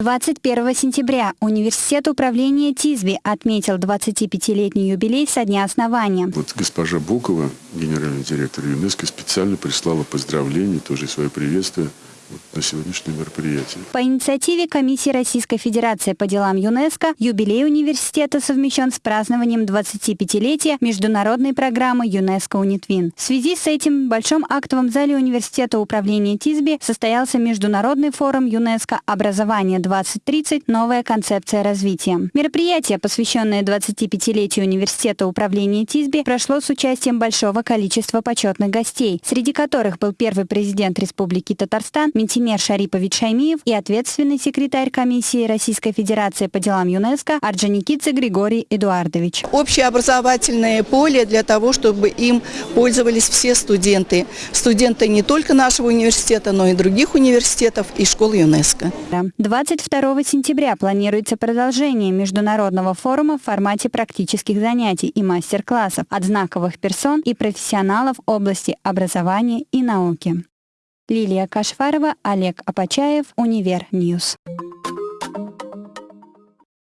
21 сентября Университет управления ТИЗБИ отметил 25-летний юбилей со дня основания. Вот госпожа Букова, генеральный директор ЮНЕСКО, специально прислала поздравления, тоже свое приветствие на сегодняшнее мероприятие. По инициативе Комиссии Российской Федерации по делам ЮНЕСКО юбилей университета совмещен с празднованием 25-летия международной программы ЮНЕСКО УНИТВИН. В связи с этим в Большом актовом зале университета управления ТИСБИ состоялся международный форум ЮНЕСКО «Образование-2030. Новая концепция развития». Мероприятие, посвященное 25-летию университета управления ТИСБИ, прошло с участием большого количества почетных гостей, среди которых был первый президент Республики Татарстан Ментимер Шарипович Шаймиев и ответственный секретарь комиссии Российской Федерации по делам ЮНЕСКО Орджоникидзе Григорий Эдуардович. Общеобразовательное поле для того, чтобы им пользовались все студенты. Студенты не только нашего университета, но и других университетов и школ ЮНЕСКО. 22 сентября планируется продолжение международного форума в формате практических занятий и мастер-классов от знаковых персон и профессионалов области образования и науки. Лилия Кашфарова, Олег Апачаев, Универ Ньюс.